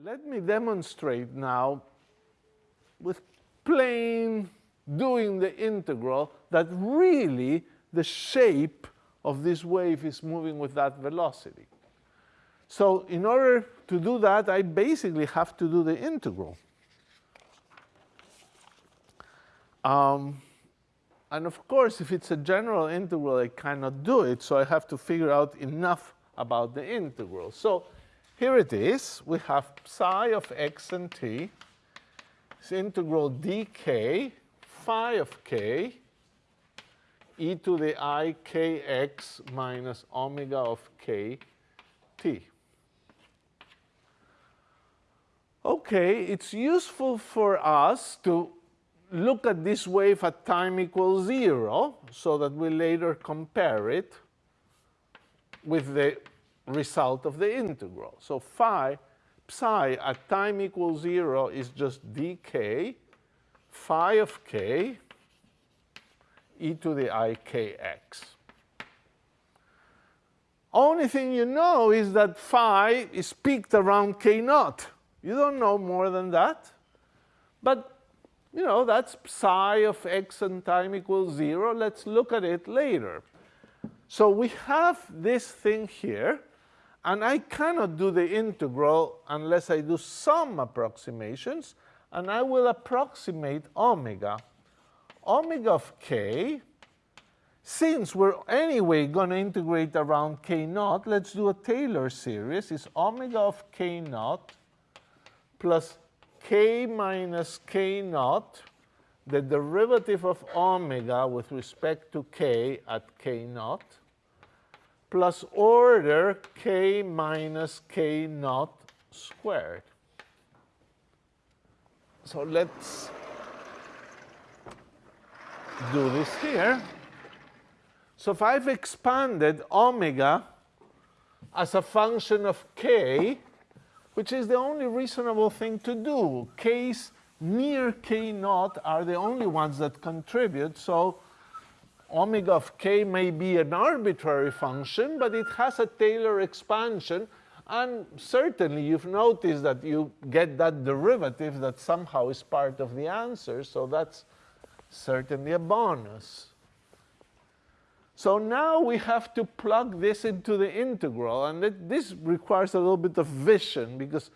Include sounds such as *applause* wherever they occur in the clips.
Let me demonstrate now with plain doing the integral that really the shape of this wave is moving with that velocity. So in order to do that, I basically have to do the integral. Um, and of course, if it's a general integral, I cannot do it. So I have to figure out enough about the integral. So here it is. We have psi of x and t. It's integral dk phi of k e to the i kx minus omega of k t. Okay, it's useful for us to look at this wave at time equals 0 so that we later compare it with the result of the integral. So phi, psi at time equals 0 is just dk phi of k e to the i kx. Only thing you know is that phi is peaked around k naught. You don't know more than that. But you know, that's psi of x and time equals 0. Let's look at it later. So we have this thing here, and I cannot do the integral unless I do some approximations, and I will approximate omega. Omega of k, since we're anyway going to integrate around k naught, let's do a Taylor series, is omega of k naught plus k minus k naught, the derivative of omega with respect to k at k naught, plus order k minus k naught squared. So let's do this here. So if I've expanded omega as a function of k, which is the only reasonable thing to do. K's near k naught are the only ones that contribute, so omega of k may be an arbitrary function, but it has a Taylor expansion, and certainly you've noticed that you get that derivative that somehow is part of the answer, so that's certainly a bonus. So now we have to plug this into the integral, and it, this requires a little bit of vision because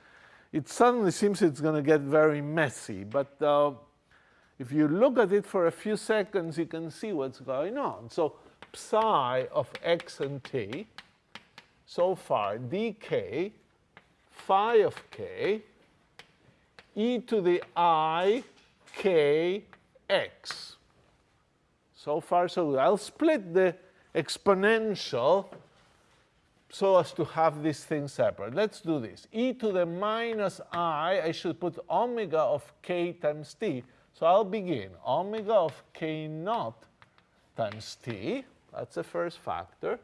it suddenly seems it's going to get very messy. But uh, if you look at it for a few seconds, you can see what's going on. So psi of x and t, so far dk phi of k e to the i k x. So far, so good. I'll split the exponential so as to have this thing separate. Let's do this. e to the minus i, I should put omega of k times t. So I'll begin. Omega of k naught times t, that's the first factor.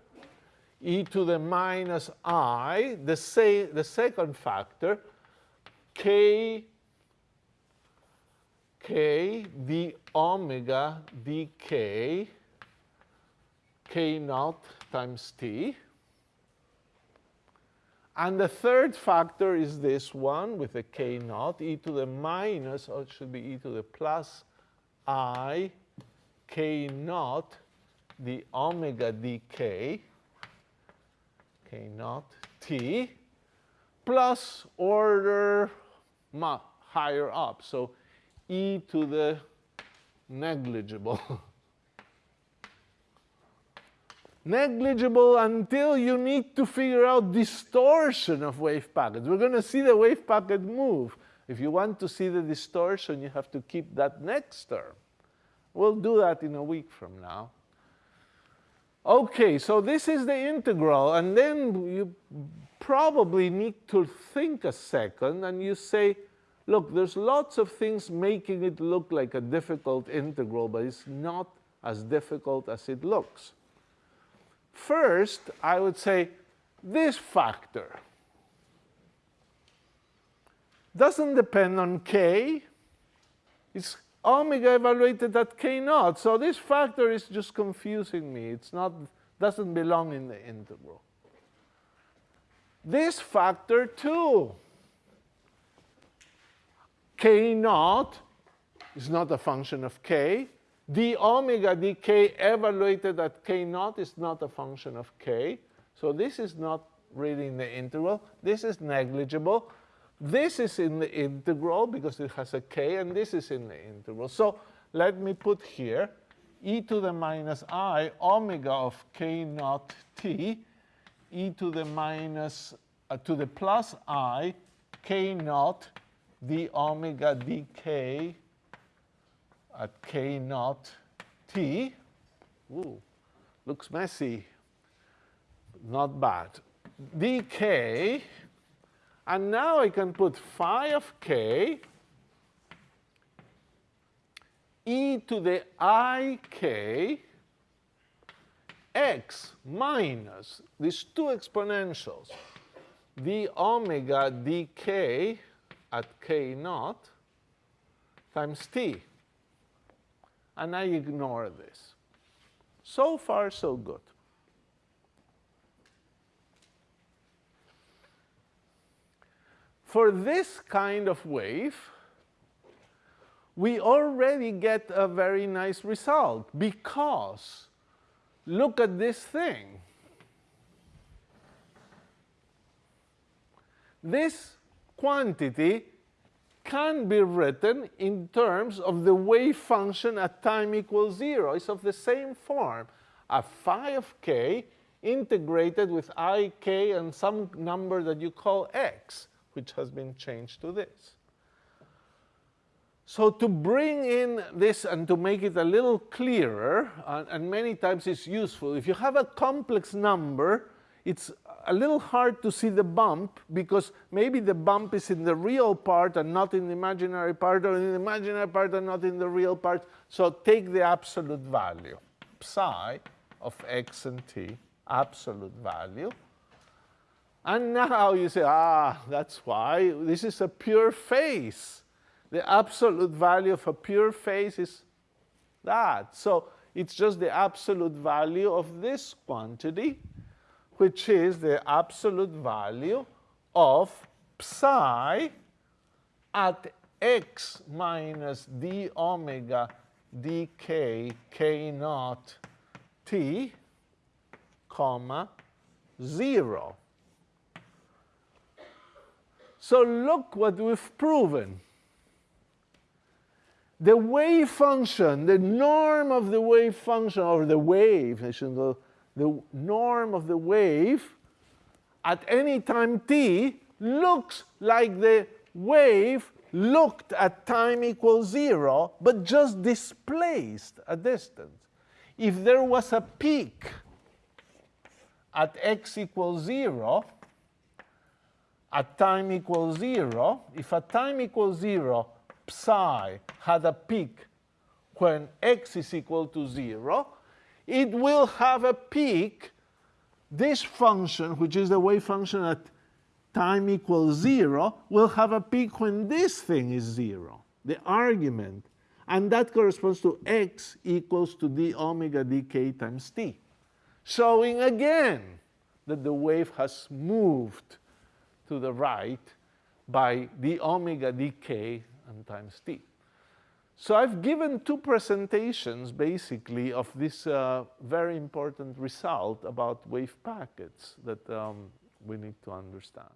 e to the minus i, the, say, the second factor, k k d omega dk k naught times t. And the third factor is this one with a k naught, e to the minus, or it should be e to the plus i k naught the omega dk k naught t plus order higher up. So e to the negligible. *laughs* negligible until you need to figure out distortion of wave packets. We're going to see the wave packet move. If you want to see the distortion, you have to keep that next term. We'll do that in a week from now. Okay, so this is the integral, and then you probably need to think a second, and you say, look, there's lots of things making it look like a difficult integral, but it's not as difficult as it looks. First, I would say this factor doesn't depend on k. It's omega evaluated at k naught. So this factor is just confusing me. It's not doesn't belong in the integral. This factor too k naught is not a function of k. d omega dk evaluated at k naught is not a function of k. So this is not really in the integral. This is negligible. This is in the integral because it has a k, and this is in the integral. So let me put here e to the minus i omega of k naught t e to the minus uh, to the plus i k naught d omega dk at k naught t. Ooh, looks messy. Not bad. dk, and now I can put phi of k e to the ik x minus these two exponentials, d omega dk at k naught times t. And I ignore this. So far, so good. For this kind of wave, we already get a very nice result because look at this thing. This quantity can be written in terms of the wave function at time equals 0. It's of the same form. A phi of k integrated with ik and some number that you call x, which has been changed to this. So to bring in this and to make it a little clearer, and, and, many times it's useful, if you have a complex number, it's a little hard to see the bump because maybe the bump is in the real part and not in the imaginary part, or in the imaginary part and not in the real part. So take the absolute value, psi of x and t, absolute value. And now you say, ah, that's why this is a pure phase the absolute value of a pure phase is that. So it's just the absolute value of this quantity, which is the absolute value of psi at x minus d omega dk k naught t, comma, 0. So look what we've proven the wave function, the norm of the wave function, or the wave, I should go, the norm of the wave at any time t looks like the wave looked at time equals zero, but just displaced a distance. If there was a peak at x equals zero, at time equals zero, if at time equals zero, psi had a peak when x is equal to 0, it will have a peak, this function, which is the wave function at time equals 0, will have a peak when this thing is 0, the argument. And that corresponds to x equals to d omega dk times t, showing again that the wave has moved to the right by d omega dk and times t. So I've given two presentations, basically, of this uh, very important result about wave packets that um, we need to understand.